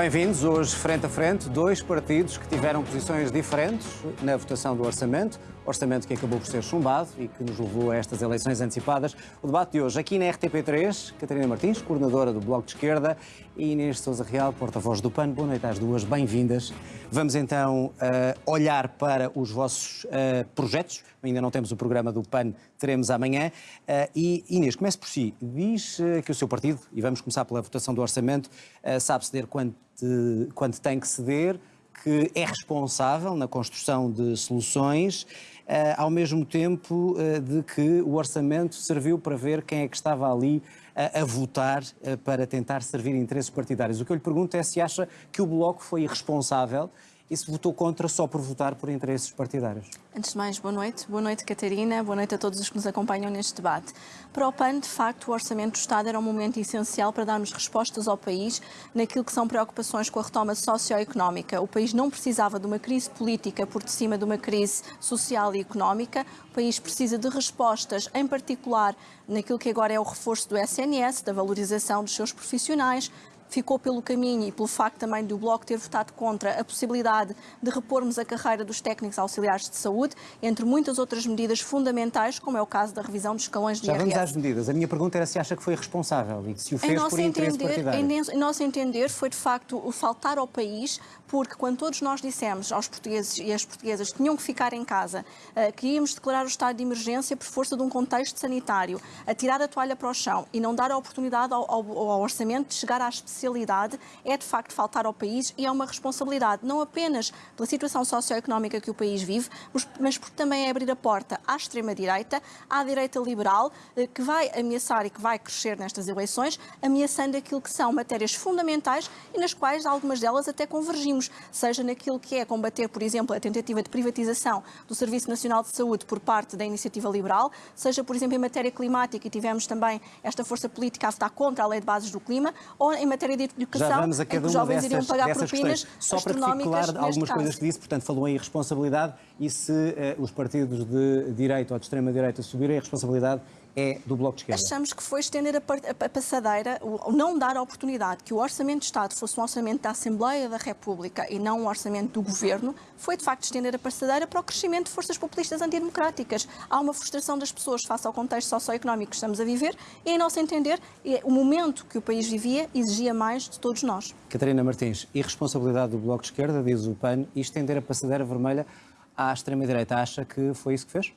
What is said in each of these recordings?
Bem-vindos hoje frente a frente, dois partidos que tiveram posições diferentes na votação do orçamento, orçamento que acabou por ser chumbado e que nos levou a estas eleições antecipadas. O debate de hoje aqui na RTP3, Catarina Martins, coordenadora do Bloco de Esquerda, e Inês Sousa Real, porta-voz do PAN. Boa noite às duas, bem-vindas. Vamos então uh, olhar para os vossos uh, projetos. Ainda não temos o programa do PAN, teremos amanhã. Uh, e Inês, comece por si. Diz que o seu partido, e vamos começar pela votação do orçamento, sabe ceder quando, quando tem que ceder, que é responsável na construção de soluções, ao mesmo tempo de que o orçamento serviu para ver quem é que estava ali a, a votar para tentar servir interesses partidários. O que eu lhe pergunto é se acha que o Bloco foi irresponsável e se votou contra só por votar por interesses partidários. Antes de mais, boa noite. Boa noite, Catarina. Boa noite a todos os que nos acompanham neste debate. Para o PAN, de facto, o Orçamento do Estado era um momento essencial para darmos respostas ao país naquilo que são preocupações com a retoma socioeconómica. O país não precisava de uma crise política por cima de uma crise social e económica. O país precisa de respostas, em particular naquilo que agora é o reforço do SNS, da valorização dos seus profissionais, ficou pelo caminho e pelo facto também do Bloco ter votado contra a possibilidade de repormos a carreira dos técnicos auxiliares de saúde, entre muitas outras medidas fundamentais, como é o caso da revisão dos escalões de Já IRS. vamos às medidas. A minha pergunta era se acha que foi responsável e se o fez por interesse entender, partidário. Em, em nosso entender, foi de facto o faltar ao país, porque quando todos nós dissemos aos portugueses e às portuguesas que tinham que ficar em casa, uh, que íamos declarar o estado de emergência por força de um contexto sanitário, a tirar a toalha para o chão e não dar a oportunidade ao, ao, ao orçamento de chegar à especialidade é de facto faltar ao país e é uma responsabilidade não apenas pela situação socioeconómica que o país vive, mas porque também é abrir a porta à extrema-direita, à direita liberal, eh, que vai ameaçar e que vai crescer nestas eleições, ameaçando aquilo que são matérias fundamentais e nas quais algumas delas até convergimos, seja naquilo que é combater, por exemplo, a tentativa de privatização do Serviço Nacional de Saúde por parte da Iniciativa Liberal, seja, por exemplo, em matéria climática, e tivemos também esta força política a votar contra a Lei de Bases do Clima, ou em matéria de educação, Já vamos a cada em que os jovens dessas, iriam pagar propinas Só para claro algumas caso. coisas que disse, portanto, falou em irresponsabilidade e se uh, os partidos de direita ou de extrema-direita subirem a responsabilidade é do Bloco de Esquerda? Achamos que foi estender a, passadeira, não dar a oportunidade que o Orçamento de Estado fosse um orçamento da Assembleia da República e não um orçamento do Governo, foi de facto estender a passadeira para o crescimento de forças populistas antidemocráticas. Há uma frustração das pessoas face ao contexto socioeconómico que estamos a viver e, em nosso entender, é o momento que o país vivia exigia mais de todos nós. Catarina Martins, irresponsabilidade do Bloco de Esquerda, diz o PAN, e estender a passadeira vermelha à extrema-direita. Acha que foi isso que fez?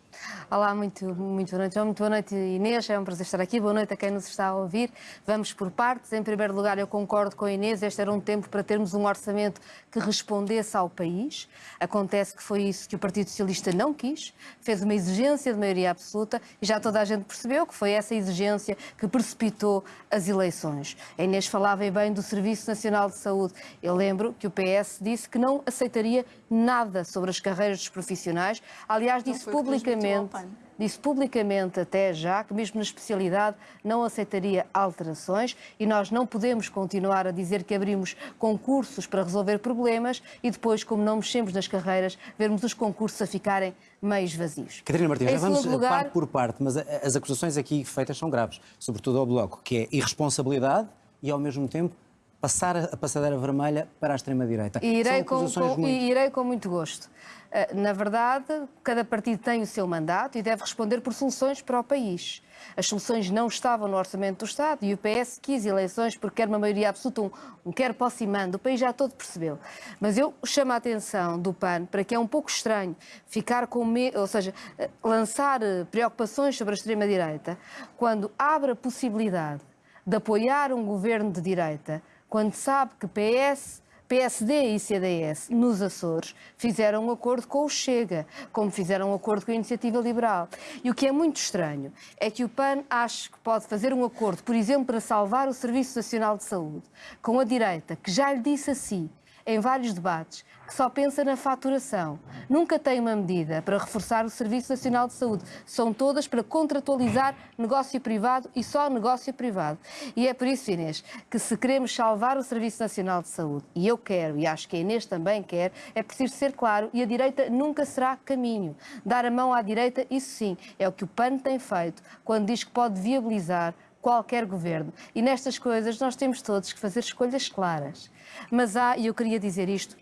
Olá, muito, muito boa noite. Muito boa noite, Inês. É um prazer estar aqui. Boa noite a quem nos está a ouvir. Vamos por partes. Em primeiro lugar, eu concordo com a Inês. Este era um tempo para termos um orçamento que respondesse ao país. Acontece que foi isso que o Partido Socialista não quis. Fez uma exigência de maioria absoluta e já toda a gente percebeu que foi essa exigência que precipitou as eleições. A Inês falava bem do Serviço Nacional de Saúde. Eu lembro que o PS disse que não aceitaria nada sobre as carreiras dos profissionais. Aliás, disse publicamente, disse publicamente até já que mesmo na especialidade não aceitaria alterações e nós não podemos continuar a dizer que abrimos concursos para resolver problemas e depois, como não mexemos nas carreiras, vermos os concursos a ficarem meios vazios. Catarina Martins, já vamos lugar... parte por parte, mas as acusações aqui feitas são graves, sobretudo ao Bloco, que é irresponsabilidade e, ao mesmo tempo, passar a passadeira vermelha para a extrema-direita. Irei, com, com, muito... irei com muito gosto. Eh, na verdade, cada partido tem o seu mandato e deve responder por soluções para o país. As soluções não estavam no orçamento do Estado e o PS quis eleições porque quer uma maioria absoluta, um, um quer posse e mando. O país já todo percebeu. Mas eu chamo a atenção do PAN para que é um pouco estranho ficar com medo, ou seja, eh, lançar eh, preocupações sobre a extrema-direita quando abre a possibilidade de apoiar um governo de direita, quando sabe que PS PSD e CDS nos Açores fizeram um acordo com o Chega, como fizeram um acordo com a Iniciativa Liberal. E o que é muito estranho é que o PAN acha que pode fazer um acordo, por exemplo, para salvar o Serviço Nacional de Saúde, com a direita, que já lhe disse assim, em vários debates, que só pensa na faturação. Nunca tem uma medida para reforçar o Serviço Nacional de Saúde. São todas para contratualizar negócio privado e só negócio privado. E é por isso, Inês, que se queremos salvar o Serviço Nacional de Saúde, e eu quero, e acho que a Inês também quer, é preciso ser claro, e a direita nunca será caminho. Dar a mão à direita, isso sim, é o que o PAN tem feito quando diz que pode viabilizar qualquer governo. E nestas coisas nós temos todos que fazer escolhas claras. Mas há, e eu queria dizer isto,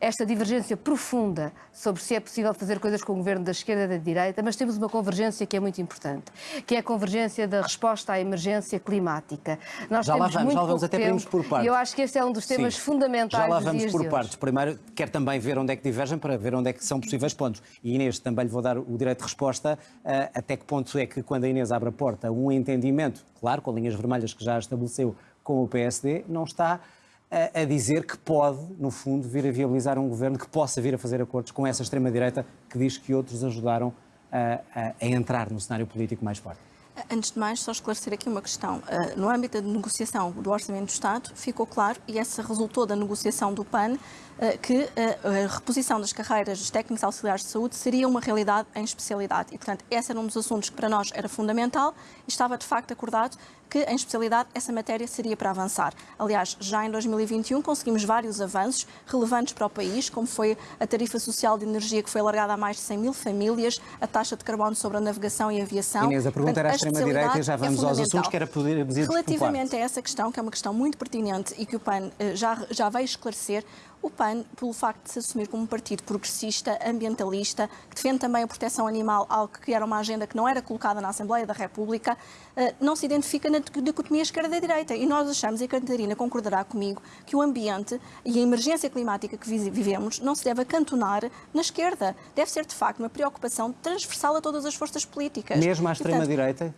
esta divergência profunda sobre se é possível fazer coisas com o governo da esquerda e da direita, mas temos uma convergência que é muito importante, que é a convergência da resposta à emergência climática. Nós já lá vamos, já lá vamos até tempo, por partes. E eu acho que este é um dos temas Sim, fundamentais Já lá vamos por partes. Primeiro, quero também ver onde é que divergem para ver onde é que são possíveis pontos. E Inês, também lhe vou dar o direito de resposta uh, até que ponto é que quando a Inês abre a porta um entendimento, claro, com linhas vermelhas que já estabeleceu com o PSD, não está a, a, dizer que pode, no fundo, vir a viabilizar um governo que possa vir a fazer acordos com essa extrema-direita que diz que outros ajudaram a, a, a entrar no cenário político mais forte. Antes de mais, só esclarecer aqui uma questão. No âmbito da negociação do Orçamento do Estado, ficou claro, e essa resultou da negociação do PAN, que a reposição das carreiras dos técnicos auxiliares de saúde seria uma realidade em especialidade. E, portanto, esse era um dos assuntos que para nós era fundamental e estava de facto acordado que, em especialidade, essa matéria seria para avançar. Aliás, já em 2021 conseguimos vários avanços relevantes para o país, como foi a tarifa social de energia que foi alargada a mais de 100 mil famílias, a taxa de carbono sobre a navegação e a aviação. Inês, a pergunta Portanto, era à extrema-direita e já vamos é aos assuntos que era poder dizer Relativamente a essa questão, que é uma questão muito pertinente e que o PAN eh, já, já veio esclarecer, o PAN, pelo facto de se assumir como um partido progressista, ambientalista, que defende também a proteção animal, algo que era uma agenda que não era colocada na Assembleia da República, eh, não se identifica na dicotomia esquerda-direita. E nós achamos, e a Catarina concordará comigo, que o ambiente e a emergência climática que vivemos não se deve acantonar na esquerda. Deve ser, de facto, uma preocupação transversal a todas as forças políticas. Mesmo à extrema-direita?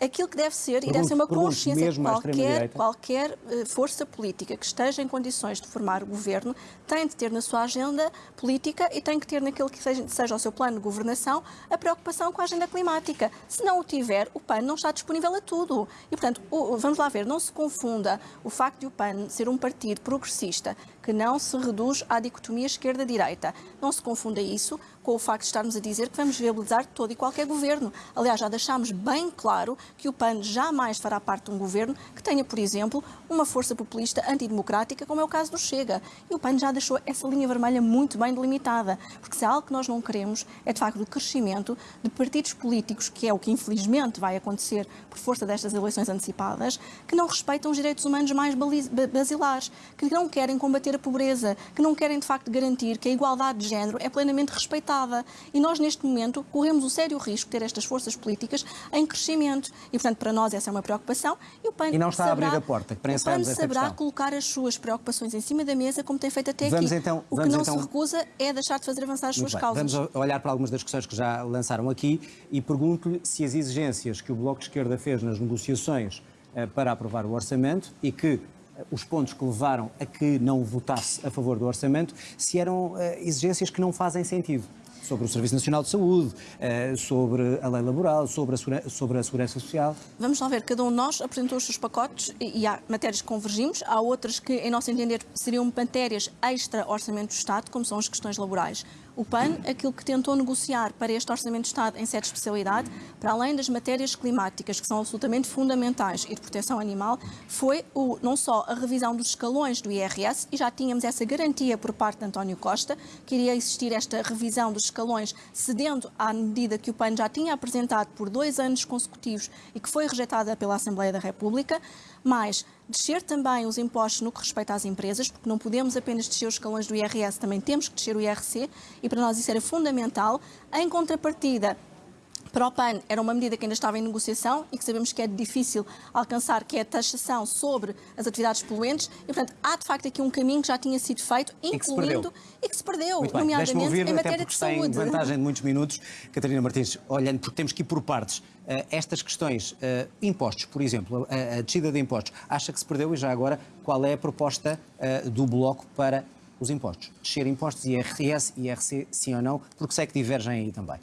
Aquilo que deve ser, e deve ser uma consciência qualquer, qualquer uh, força política que esteja em condições de formar o governo tem de ter na sua agenda política e tem que ter naquilo que seja, seja o seu plano de governação a preocupação com a agenda climática. Se não o tiver, o PAN não está disponível a tudo. E, portanto, o, vamos lá ver, não se confunda o facto de o PAN ser um partido progressista que não se reduz à dicotomia esquerda-direita. Não se confunda isso com o facto de estarmos a dizer que vamos viabilizar todo e qualquer governo. Aliás, já deixámos bem claro que o PAN jamais fará parte de um governo que tenha, por exemplo, uma força populista antidemocrática, como é o caso do Chega. E o PAN já deixou essa linha vermelha muito bem delimitada, porque se há algo que nós não queremos é, de facto, o crescimento de partidos políticos, que é o que infelizmente vai acontecer por força destas eleições antecipadas, que não respeitam os direitos humanos mais basilares, que não querem combater a pobreza, que não querem, de facto, garantir que a igualdade de género é plenamente respeitada. E nós, neste momento, corremos o sério risco de ter estas forças políticas em crescimento. E, portanto, para nós essa é uma preocupação. E, o PAN e não está saberá, a abrir a porta. Que o PAN saberá questão. colocar as suas preocupações em cima da mesa, como tem feito até vamos aqui. Então, o que não então... se recusa é deixar de fazer avançar as Muito suas bem. causas. Vamos olhar para algumas das questões que já lançaram aqui e pergunto-lhe se as exigências que o Bloco de Esquerda fez nas negociações eh, para aprovar o orçamento e que os pontos que levaram a que não votasse a favor do orçamento, se eram uh, exigências que não fazem sentido. Sobre o Serviço Nacional de Saúde, uh, sobre a lei laboral, sobre a, sobre a segurança social. Vamos lá ver, cada um de nós apresentou os seus pacotes e há matérias que convergimos, há outras que, em nosso entender, seriam matérias extra-orçamento do Estado, como são as questões laborais. O PAN, aquilo que tentou negociar para este Orçamento de Estado em sede de especialidade, para além das matérias climáticas, que são absolutamente fundamentais, e de proteção animal, foi o, não só a revisão dos escalões do IRS, e já tínhamos essa garantia por parte de António Costa, que iria existir esta revisão dos escalões, cedendo à medida que o PAN já tinha apresentado por dois anos consecutivos e que foi rejeitada pela Assembleia da República, mas descer também os impostos no que respeita às empresas, porque não podemos apenas descer os escalões do IRS, também temos que descer o IRC, e para nós isso era fundamental. Em contrapartida, para o PAN era uma medida que ainda estava em negociação e que sabemos que é difícil alcançar, que é a taxação sobre as atividades poluentes. E, portanto, há de facto aqui um caminho que já tinha sido feito, incluindo e que se perdeu, que se perdeu nomeadamente ouvir, em matéria de saúde. Tem vantagem de muitos minutos. Catarina Martins, olhando, porque temos que ir por partes. Uh, estas questões, uh, impostos, por exemplo, a, a, descida de impostos, acha que se perdeu e já agora qual é a proposta uh, do Bloco para os impostos? Descer impostos, IRS, IRC, sim ou não? Porque sei que divergem aí também.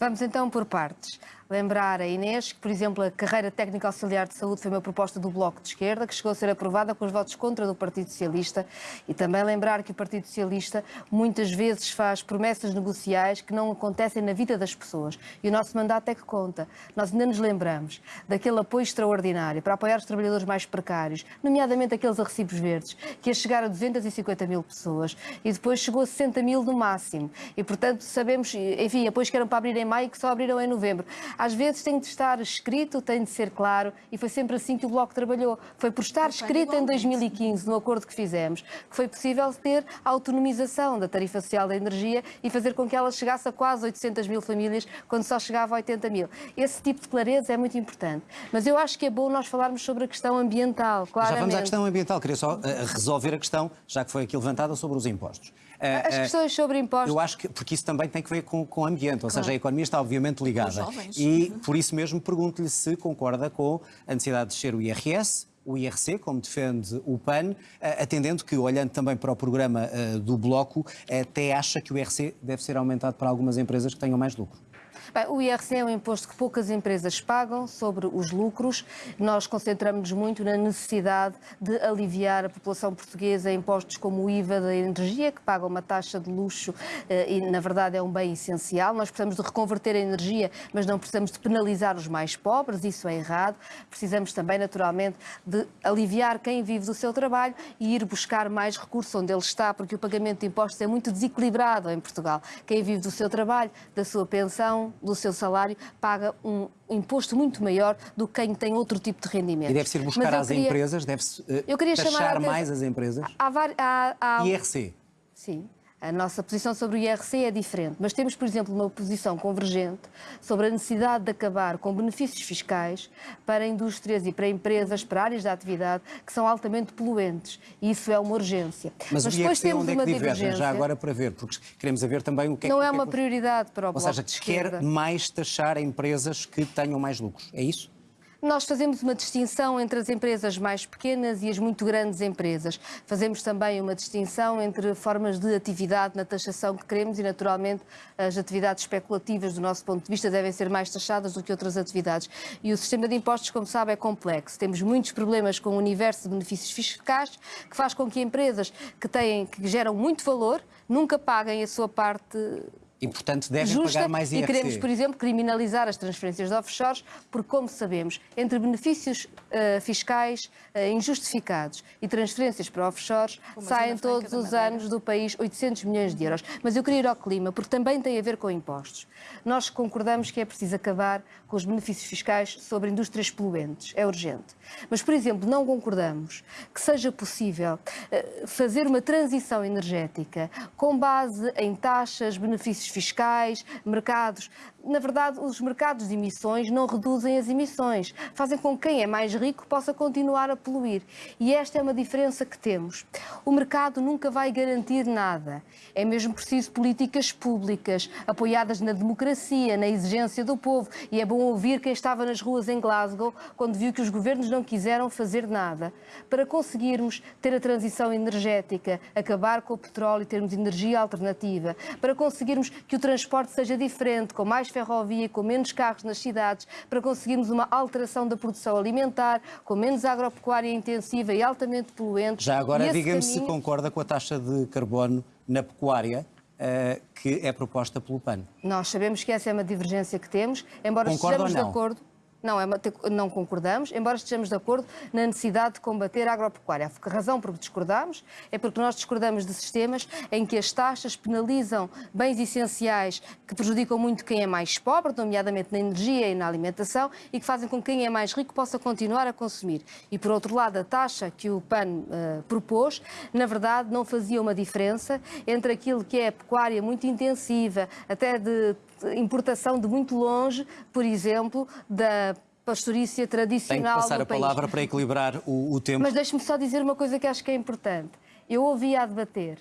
Vamos então por partes lembrar a Inês que, por exemplo, a carreira técnica auxiliar de saúde foi uma proposta do Bloco de Esquerda, que chegou a ser aprovada com os votos contra do Partido Socialista, e também lembrar que o Partido Socialista muitas vezes faz promessas negociais que não acontecem na vida das pessoas. E o nosso mandato é que conta. Nós ainda nos lembramos daquele apoio extraordinário para apoiar os trabalhadores mais precários, nomeadamente aqueles a recibos verdes, que ia chegar a 250 mil pessoas e depois chegou a 60 mil no máximo. E, portanto, sabemos, enfim, apoios que eram para abrir em maio e que só abriram em novembro Às vezes tem de estar escrito, tem de ser claro, e foi sempre assim que o Bloco trabalhou. Foi por estar escrito em 2015, no acordo que fizemos, que foi possível ter a autonomização da tarifa social da energia e fazer com que ela chegasse a quase 800 mil famílias, quando só chegava a 80 mil. Esse tipo de clareza é muito importante. Mas eu acho que é bom nós falarmos sobre a questão ambiental, claramente. Já vamos à questão ambiental. Queria só uh, resolver a questão, já que foi aqui levantada, sobre os impostos. Uh, As questões sobre impostos. Eu acho que, porque isso também tem que ver com, com o ambiente, ou claro. seja, a economia está obviamente ligada. E por isso mesmo pergunto-lhe se concorda com a necessidade de descer o IRS, o IRC, como defende o PAN, atendendo que, olhando também para o programa do Bloco, até acha que o IRC deve ser aumentado para algumas empresas que tenham mais lucro. Bem, o IRC é um imposto que poucas empresas pagam sobre os lucros. Nós concentramos-nos muito na necessidade de aliviar a população portuguesa em impostos como o IVA da energia, que paga uma taxa de luxo eh, e, na verdade, é um bem essencial. Nós precisamos de reconverter a energia, mas não precisamos de penalizar os mais pobres, isso é errado. Precisamos também, naturalmente, de aliviar quem vive do seu trabalho e ir buscar mais recursos onde ele está, porque o pagamento de impostos é muito desequilibrado em Portugal. Quem vive do seu trabalho, da sua pensão, do seu salário paga um imposto muito maior do que quem tem outro tipo de rendimento. E deve ser buscar às queria... empresas, deve-se uh, eu queria taxar mais as empresas? Há, há, há... IRC. Sim. A nossa posição sobre o IRC é diferente, mas temos, por exemplo, uma posição convergente sobre a necessidade de acabar com benefícios fiscais para indústrias e para empresas, para áreas de atividade que são altamente poluentes. E isso é uma urgência. Mas, mas depois temos onde é que uma divergem, já agora para ver, porque queremos ver também o que é Não é, é uma que... prioridade para o Ou seja, que quer mais taxar empresas que tenham mais lucros. É isso? Nós fazemos uma distinção entre as empresas mais pequenas e as muito grandes empresas. Fazemos também uma distinção entre formas de atividade na taxação que queremos e, naturalmente, as atividades especulativas, do nosso ponto de vista, devem ser mais taxadas do que outras atividades. E o sistema de impostos, como sabe, é complexo. Temos muitos problemas com o universo de benefícios fiscais, que faz com que empresas que, têm, que geram muito valor nunca paguem a sua parte e, portanto, devem justa, pagar mais IRC. E queremos, por exemplo, criminalizar as transferências de offshores, porque, como sabemos, entre benefícios uh, fiscais uh, injustificados e transferências para offshores, Como saem todos os anos do país 800 milhões de euros. Mas eu queria ir ao clima, porque também tem a ver com impostos. Nós concordamos que é preciso acabar com os benefícios fiscais sobre indústrias poluentes. É urgente. Mas, por exemplo, não concordamos que seja possível uh, fazer uma transição energética com base em taxas, benefícios fiscais, mercados. Na verdade, os mercados de emissões não reduzem as emissões, fazem com que quem é mais rico possa continuar a poluir. E esta é uma diferença que temos. O mercado nunca vai garantir nada. É mesmo preciso políticas públicas, apoiadas na democracia, na exigência do povo. E é bom ouvir quem estava nas ruas em Glasgow quando viu que os governos não quiseram fazer nada. Para conseguirmos ter a transição energética, acabar com o petróleo e termos energia alternativa, para conseguirmos que o transporte seja diferente, com mais ferrovia, com menos carros nas cidades, para conseguirmos uma alteração da produção alimentar, com menos agropecuária intensiva e altamente poluente. Já agora, diga-me caminho... se concorda com a taxa de carbono na pecuária. Uh, que é proposta pelo PAN. Nós sabemos que essa é uma divergência que temos, embora estejamos de acordo. Não, é não concordamos, embora estejamos de acordo na necessidade de combater a agropecuária. A razão por que discordamos é porque nós discordamos de sistemas em que as taxas penalizam bens essenciais que prejudicam muito quem é mais pobre, nomeadamente na energia e na alimentação, e que fazem com que quem é mais rico possa continuar a consumir. E, por outro lado, a taxa que o PAN uh, propôs, na verdade, não fazia uma diferença entre aquilo que é pecuária muito intensiva, até de importação de muito longe, por exemplo, da pastorícia tradicional Tem que passar a país. palavra para equilibrar o, o tempo. Mas deixe-me só dizer uma coisa que acho que é importante. Eu ouvi a debater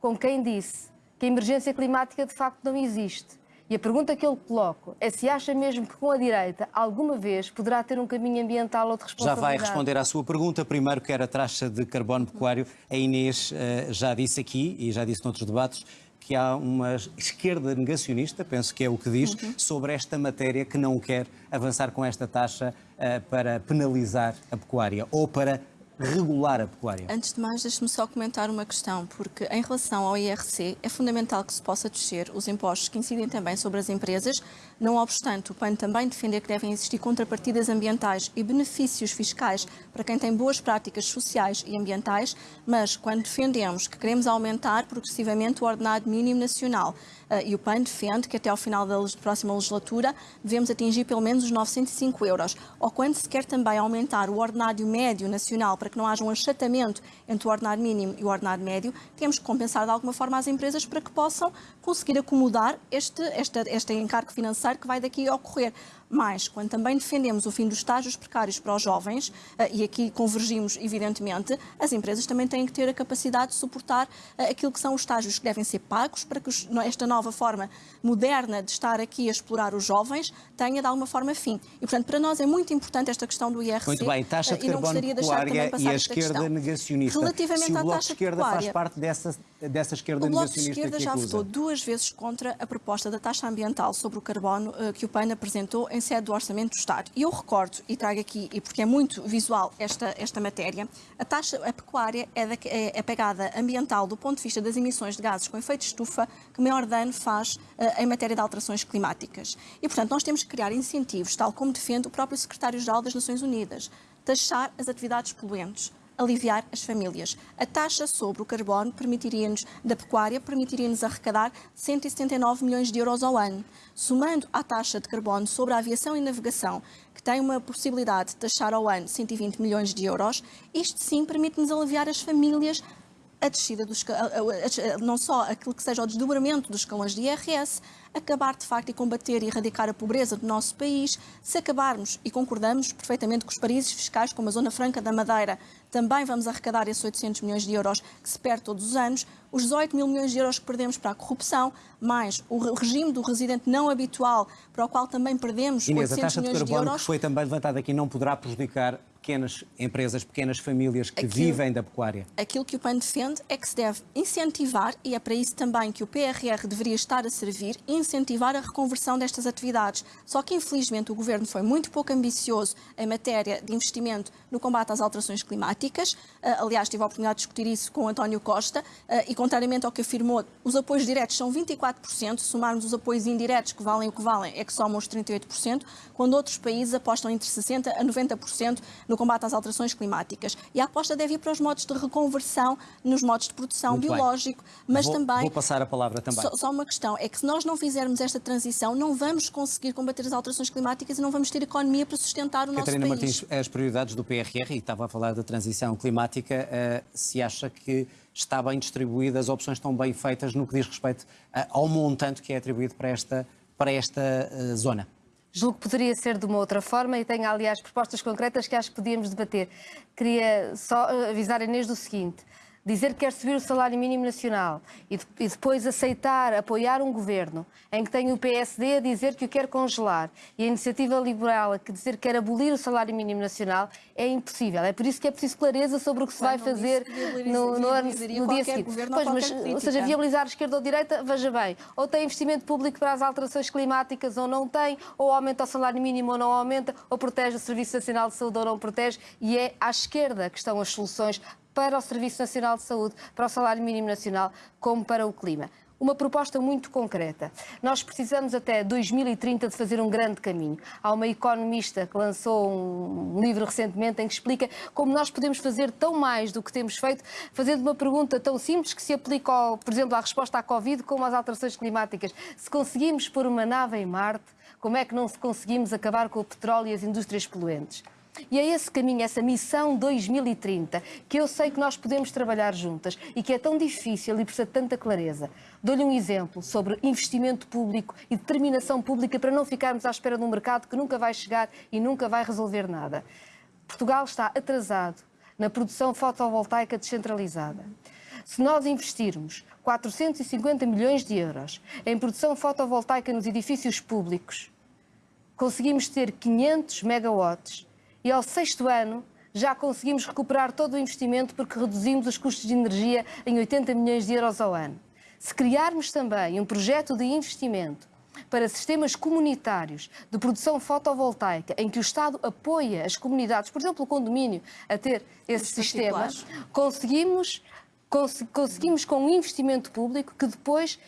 com quem disse que a emergência climática de facto não existe. E a pergunta que eu lhe coloco é se acha mesmo que com a direita alguma vez poderá ter um caminho ambiental ou de responsabilidade. Já vai responder à sua pergunta. Primeiro, que era a taxa de carbono pecuário. A Inês uh, já disse aqui e já disse noutros debates que há uma esquerda negacionista, penso que é o que diz, uhum. sobre esta matéria que não quer avançar com esta taxa uh, para penalizar a pecuária ou para regular a pecuária? Antes de mais, deixe-me só comentar uma questão, porque em relação ao IRC, é fundamental que se possa descer os impostos que incidem também sobre as empresas, não obstante o PAN também defender que devem existir contrapartidas ambientais e benefícios fiscais para quem tem boas práticas sociais e ambientais, mas quando defendemos que queremos aumentar progressivamente o ordenado mínimo nacional, e o PAN defende que até ao final da próxima legislatura devemos atingir pelo menos os 905 euros. Ou quando se quer também aumentar o ordenário médio nacional para que não haja um achatamento entre o ordenário mínimo e o ordenário médio, temos que compensar de alguma forma as empresas para que possam conseguir acomodar este, este, este encargo financeiro que vai daqui ocorrer. Mas, quando também defendemos o fim dos estágios precários para os jovens, eh, e aqui convergimos, evidentemente, as empresas também têm que ter a capacidade de suportar eh, aquilo que são os estágios que devem ser pagos para que esta nova forma moderna de estar aqui a explorar os jovens tenha de alguma forma fim. E, portanto, para nós é muito importante esta questão do IRC. Muito bem, taxa de eh, e não carbono pecuária e a esquerda questão. negacionista. Relativamente Se o à Bloco taxa de Esquerda pecuária, faz parte dessa, dessa esquerda o Bloco de Esquerda que já votou duas vezes contra a proposta da taxa ambiental sobre o carbono que o PAN apresentou em sede do Orçamento do Estado. E eu recordo, e trago aqui, e porque é muito visual esta, esta matéria, a taxa a pecuária é, da, é a pegada ambiental do ponto de vista das emissões de gases com efeito de estufa que maior dano faz uh, em matéria de alterações climáticas. E, portanto, nós temos que criar incentivos, tal como defende o próprio Secretário-Geral das Nações Unidas, taxar as atividades poluentes aliviar as famílias. A taxa sobre o carbono permitiria-nos, da pecuária, permitiria-nos arrecadar 179 milhões de euros ao ano. Somando à taxa de carbono sobre a aviação e navegação, que tem uma possibilidade de taxar ao ano 120 milhões de euros, isto sim permite-nos aliviar as famílias a descida dos, não só aquilo que seja o desdobramento dos escalões de IRS, acabar de facto e combater e erradicar a pobreza do nosso país, se acabarmos e concordamos perfeitamente com os países fiscais, como a Zona Franca da Madeira, também vamos arrecadar esses 800 milhões de euros que se perde todos os anos, os 18 mil milhões de euros que perdemos para a corrupção, mais o regime do residente não habitual, para o qual também perdemos Inês, 800 a taxa de milhões de, carbono euros. que foi também levantada aqui não poderá prejudicar pequenas empresas, pequenas famílias que Aquilo, vivem da pecuária? Aquilo que o PAN defende é que se deve incentivar, e é para isso também que o PRR deveria estar a servir, incentivar a reconversão destas atividades. Só que, infelizmente, o Governo foi muito pouco ambicioso em matéria de investimento no combate às alterações climáticas. Uh, aliás, tive a oportunidade de discutir isso com António Costa, uh, e contrariamente ao que afirmou, os apoios diretos são 24%, se somarmos os apoios indiretos, que valem o que valem, é que somam os 38%, quando outros países apostam entre 60% a 90% no combate às alterações climáticas. E a aposta deve ir para os modos de reconversão nos modos de produção Muito biológico, bem. mas vou, também... Vou passar a palavra também. Só, só, uma questão, é que se nós não fizermos esta transição, não vamos conseguir combater as alterações climáticas e não vamos ter economia para sustentar o Catarina nosso país. Martins, as prioridades do PRR, e estava a falar da transição climática, uh, se acha que está bem distribuída, as opções estão bem feitas no que diz respeito uh, ao montante que é atribuído para esta, para esta uh, zona? Julgo que poderia ser de uma outra forma e tenho, aliás, propostas concretas que acho que podíamos debater. Queria só avisar a Inês do seguinte dizer que quer subir o salário mínimo nacional e, de, e, depois aceitar, apoiar um governo em que tem o PSD a dizer que o quer congelar e a iniciativa liberal a dizer que quer abolir o salário mínimo nacional é impossível. É por isso que é preciso clareza sobre o que se vai fazer no, no, no dia seguinte. Pois, mas, ou seja, viabilizar a esquerda ou a direita, veja bem, ou tem investimento público para as alterações climáticas ou não tem, ou aumenta o salário mínimo ou não aumenta, ou protege o Serviço Nacional de Saúde ou não protege, e é à esquerda que estão as soluções para o Serviço Nacional de Saúde, para o salário mínimo nacional, como para o clima. Uma proposta muito concreta. Nós precisamos até 2030 de fazer um grande caminho. Há uma economista que lançou um livro recentemente em que explica como nós podemos fazer tão mais do que temos feito, fazendo uma pergunta tão simples que se aplica, por exemplo, à resposta à Covid como às alterações climáticas. Se conseguimos pôr uma nave em Marte, como é que não conseguimos acabar com o petróleo e as indústrias poluentes? E é esse caminho, essa missão 2030, que eu sei que nós podemos trabalhar juntas e que é tão difícil e precisa de tanta clareza. Dou-lhe um exemplo sobre investimento público e determinação pública para não ficarmos à espera de um mercado que nunca vai chegar e nunca vai resolver nada. Portugal está atrasado na produção fotovoltaica descentralizada. Se nós investirmos 450 milhões de euros em produção fotovoltaica nos edifícios públicos, conseguimos ter 500 megawatts e ao sexto ano já conseguimos recuperar todo o investimento porque reduzimos os custos de energia em 80 milhões de euros ao ano. Se criarmos também um projeto de investimento para sistemas comunitários de produção fotovoltaica, em que o Estado apoia as comunidades, por exemplo, o condomínio, a ter esse sistema, conseguimos, cons conseguimos com um investimento público que depois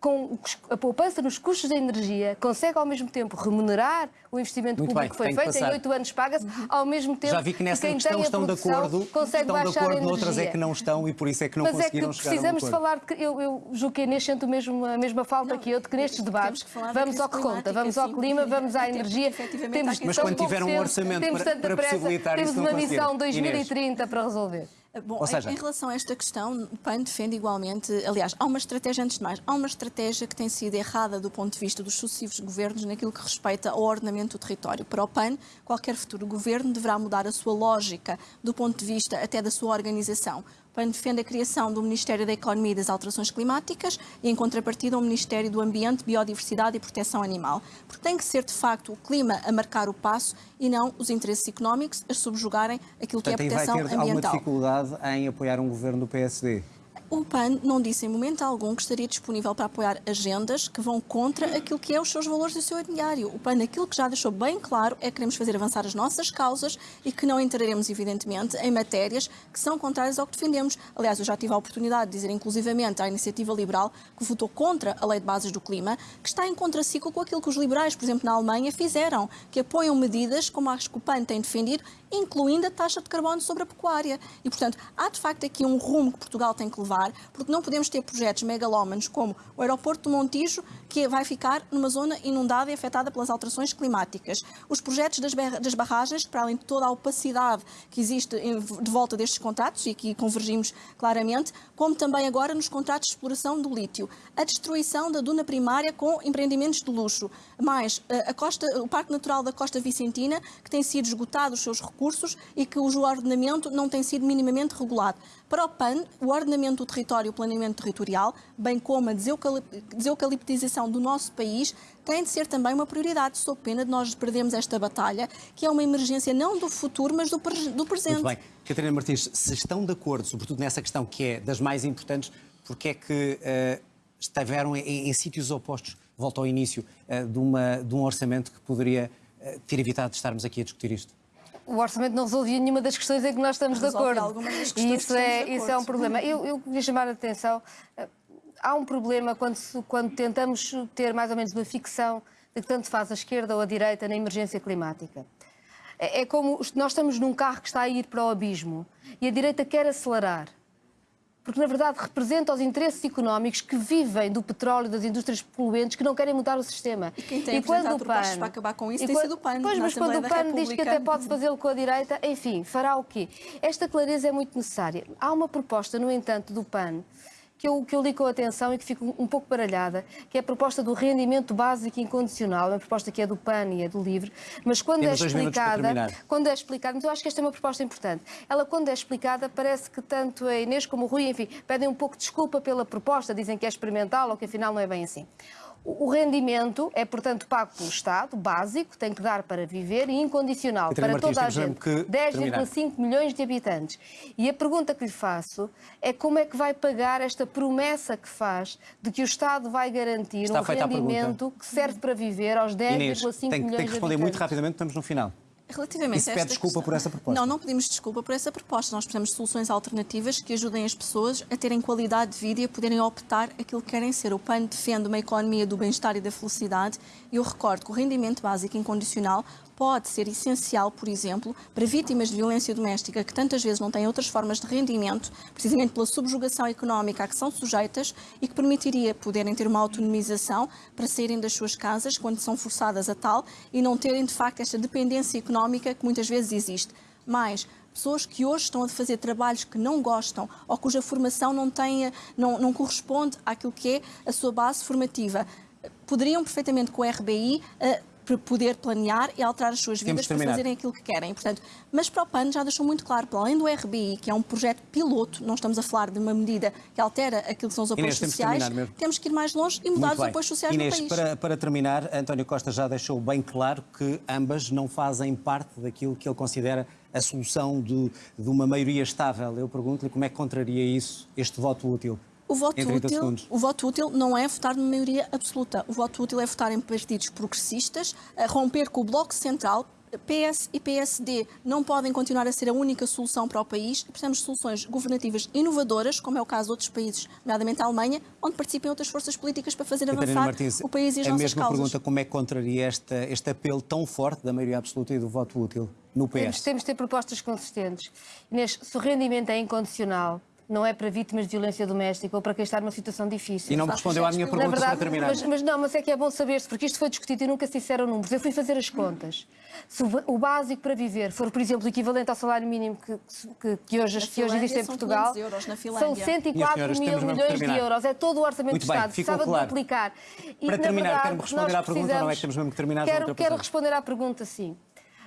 com a poupança nos custos da energia, consegue ao mesmo tempo remunerar o investimento Muito público bem, que foi que feito, em oito anos paga-se, ao mesmo tempo Já vi que nessa quem questão tem a estão de produção acordo, consegue estão de baixar a acordo, energia. noutras é que não estão e por isso é que não Mas é que conseguiram chegar a um precisamos de falar, de que eu, eu julgo que a Inês sente o mesmo, a mesma falta Não, que eu, de que nestes temos debates que vamos ao que conta, vamos ao sim. clima, vamos à energia. Temos Mas quando tiver um orçamento temos para- tanta para pressa, possibilitar temos isso, não uma missão 2030 para resolver. Bom, Ou seja- em, em relação a esta questão, o PAN defende igualmente, aliás, há uma estratégia, antes de mais, há uma estratégia que tem sido errada do ponto de vista dos sucessivos governos naquilo que respeita ao ordenamento do território. Para o PAN, qualquer futuro governo deverá mudar a sua lógica do ponto de vista até da sua organização. PAN defende a criação do Ministério da Economia e das Alterações Climáticas e, em contrapartida, o Ministério do Ambiente, Biodiversidade e Proteção Animal. Porque tem que ser, de facto, o clima a marcar o passo e não os interesses económicos a subjugarem aquilo que é a Portanto, aí vai proteção ter alguma ambiental. dificuldade em apoiar um governo do PSD. O PAN não disse em momento algum que estaria disponível para apoiar agendas que vão contra aquilo que é os seus valores e o seu ideário. O PAN aquilo que já deixou bem claro é que queremos fazer avançar as nossas causas e que não entraremos, evidentemente, em matérias que são contrárias ao que defendemos. Aliás, eu já tive a oportunidade de dizer inclusivamente à Iniciativa Liberal que votou contra a Lei de Bases do Clima, que está em contraciclo com aquilo que os liberais, por exemplo, na Alemanha, fizeram, que apoiam medidas como as que o PAN tem defendido, incluindo a taxa de carbono sobre a pecuária. E, portanto, há de facto aqui um rumo que Portugal tem que levar, porque não podemos ter projetos megalómanos como o aeroporto do Montijo, que vai ficar numa zona inundada e afetada pelas alterações climáticas. Os projetos das, barragens, para além de toda a opacidade que existe de volta destes contratos, e aqui convergimos claramente, como também agora nos contratos de exploração do lítio. A destruição da duna primária com empreendimentos de luxo. Mais, eh, a costa, o Parque Natural da Costa Vicentina, que tem sido esgotado os seus recursos e que o ordenamento não tem sido minimamente regulado. Para o PAN, o ordenamento do território e o planeamento territorial, bem como a deseucali- deseucaliptização do nosso país, tem de ser também uma prioridade, sob pena de nós perdermos esta batalha, que é uma emergência não do futuro, mas do, do presente. Muito bem. Catarina Martins, se estão de acordo, sobretudo nessa questão que é das mais importantes, porque é que eh, estiveram em, em sítios opostos? Volto ao início eh, de, uma, de um orçamento que poderia eh, ter evitado de estarmos aqui a discutir isto. O orçamento não resolvia nenhuma das questões em que nós estamos de acordo. E isso é, isso é um problema. Eu, eu queria chamar a atenção. eh, Há um problema quando, quando tentamos ter mais ou menos uma ficção de que tanto faz a esquerda ou a direita na emergência climática. É, é como nós estamos num carro que está a ir para o abismo e a direita quer acelerar. Porque, na verdade, representa os interesses económicos que vivem do petróleo e das indústrias poluentes que não querem mudar o sistema. E quem tem apresentado propostas para acabar com isso e tem quan- sido o PAN, Pois, mas quando o PAN diz que até pode fazê-lo com a direita, enfim, fará o quê? Esta clareza é muito necessária. Há uma proposta, no entanto, do PAN que eu, que eu li com atenção e que fico um pouco baralhada, que é a proposta do rendimento básico incondicional, uma proposta que é do PAN e é do LIVRE, mas quando Temos é explicada, quando é explicada, eu acho que esta é uma proposta importante. Ela, quando é explicada, parece que tanto a Inês como o Rui, enfim, pedem um pouco de desculpa pela proposta, dizem que é experimental ou que afinal não é bem assim. O rendimento é, portanto, pago pelo Estado, básico, tem que dar para viver e incondicional para Martins, toda a gente. que terminar. 10,5 milhões de habitantes. E a pergunta que lhe faço é como é que vai pagar esta promessa que faz de que o Estado vai garantir Está um rendimento que serve para viver aos 10,5 Inês, milhões de habitantes. tem que responder muito rapidamente, estamos no final. Relativamente E se pede desculpa questão- por essa proposta? Não, não pedimos desculpa por essa proposta. Nós precisamos de soluções alternativas que ajudem as pessoas a terem qualidade de vida e a poderem optar aquilo que querem ser. O PAN defende uma economia do bem-estar e da felicidade. E eu recordo que o rendimento básico incondicional pode ser essencial, por exemplo, para vítimas de violência doméstica que tantas vezes não têm outras formas de rendimento, precisamente pela subjugação económica a que são sujeitas e que permitiria poderem ter uma autonomização para saírem das suas casas quando são forçadas a tal e não terem, de facto, esta dependência económica que muitas vezes existe. Mais, pessoas que hoje estão a fazer trabalhos que não gostam ou cuja formação não, tenha, não, não corresponde àquilo que é a sua base formativa, poderiam perfeitamente com o RBI eh, para poder planear e alterar as suas Temos vidas para fazerem aquilo que querem. Portanto, mas para o PAN já deixou muito claro, para além do RBI, que é um projeto piloto, não estamos a falar de uma medida que altera aquilo que são os apoios Inês, temos sociais, mesmo. temos que ir mais longe e mudar os apoios sociais Inês, no país. Para, para terminar, António Costa já deixou bem claro que ambas não fazem parte daquilo que ele considera a solução de, de uma maioria estável. Eu pergunto-lhe como é que contraria isso, este voto útil? O voto, em 30 útil, o voto útil não é votar numa maioria absoluta. O voto útil é votar em partidos progressistas, a romper com o Bloco Central, PS e PSD não podem continuar a ser a única solução para o país. Precisamos de soluções governativas inovadoras, como é o caso de outros países, nomeadamente a Alemanha, onde participem outras forças políticas para fazer Catarina avançar Martins, o país e as a nossas mesma causas. pergunta, como é que contraria esta, este apelo tão forte da maioria absoluta e do voto útil no Temos, PS? temos de ter propostas consistentes. Inês, se o rendimento é incondicional, não é para vítimas de violência doméstica ou para quem está numa situação difícil. E não me respondeu à minha pergunta Na verdade, para terminar. mas, mas não, mas é que é bom saber-se, porque isto foi discutido e nunca se disseram números. Eu fui fazer as contas. Se o, básico para viver for, por exemplo, o equivalente ao salário mínimo que, que, que hoje, que hoje existe em Portugal, 500 euros, na são Finlândia. 104 Minhas senhoras, mil milhões de euros. É todo o orçamento Muito do Estado. Precisava claro. de duplicar. E, Para na terminar, verdade, quero-me responder à pergunta ou não é que temos mesmo que terminar, Quero, quero responder à pergunta sim.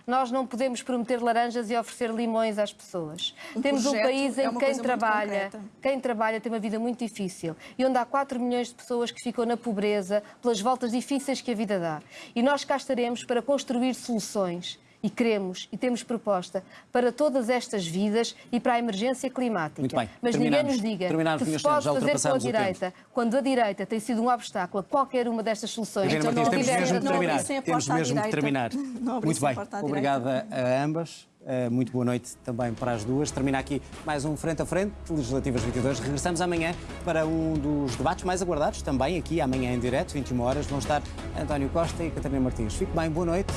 Nós não podemos prometer laranjas e oferecer limões às pessoas. Um Temos um país é em que quem trabalha, quem trabalha tem uma vida muito difícil e onde há 4 milhões de pessoas que ficam na pobreza pelas voltas difíceis que a vida dá. E nós cá estaremos para construir soluções. E queremos e temos proposta para todas estas vidas e para a emergência climática. Muito bem, Mas ninguém nos diga Terminamos, que se pode fazer com a direita, quando a direita tem sido um obstáculo a qualquer uma destas soluções. Então Martins, não temos mesmo de não terminar. a Temos mesmo de terminar. Muito bem, a porta à obrigada a ambas. Uh, Muito boa noite também para as duas. Termina aqui mais um Frente a Frente, Legislativas 22. Regressamos amanhã para um dos debates mais aguardados, também aqui amanhã em direto, 21 horas. Vão estar António Costa e Catarina Martins. Fique bem, boa noite.